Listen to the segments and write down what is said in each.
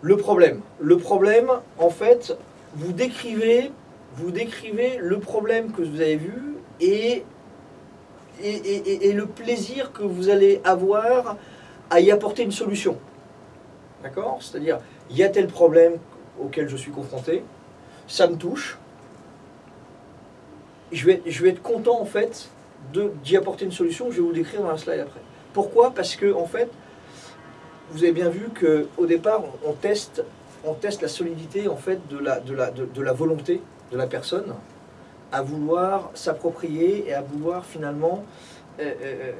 Le problème. Le problème, en fait, vous décrivez, vous décrivez le problème que vous avez vu et, et, le plaisir que vous allez avoir à y apporter une solution. D'accord? C'est-à-dire, il y a tel problème auquel je suis confronté, ça me touche, je vais, je vais être content en fait d'y apporter une solution, je vais vous décrire dans un slide après. Pourquoi? Parce que en fait, vous avez bien vu qu'au départ, on, teste, on teste la solidité en fait de la, de, la, de, la volonté de la personne à vouloir s'approprier et à vouloir finalement euh, euh, euh,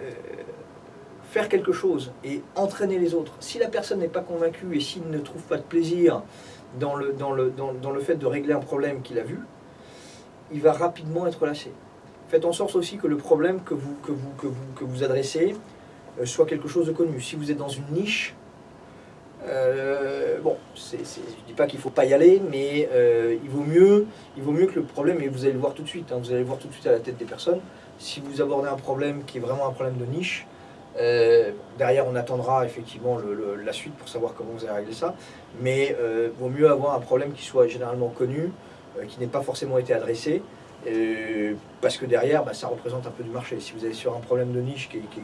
faire quelque chose et entraîner les autres. Si la personne n'est pas convaincue et s'il ne trouve pas de plaisir dans le, dans le, dans, dans le fait de régler un problème qu'il a vu, il va rapidement être lâché. Faites en sorte aussi que le problème que vous, que vous, que vous, que vous adressez soit quelque chose de connu. Si vous êtes dans une niche, euh, bon, je ne dis pas qu'il ne faut pas y aller, mais euh, il, vaut mieux, il vaut mieux que le problème, et vous allez le voir tout de suite, hein, vous allez le voir tout de suite à la tête des personnes, si vous abordez un problème qui est vraiment un problème de niche, euh, derrière on attendra effectivement la suite pour savoir comment vous allez régler ça, mais euh, vaut mieux avoir un problème qui soit généralement connu, qui n'ait pas forcément été adressé, parce que derrière, bah, ça représente un peu du marché. Si vous allez sur un problème de niche qui qui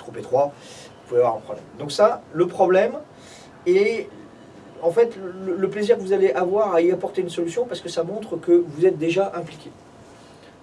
trop étroit, vous pouvez avoir un problème. Donc ça, le problème, et en fait, le, le plaisir que vous allez avoir à y apporter une solution, parce que ça montre que vous êtes déjà impliqué.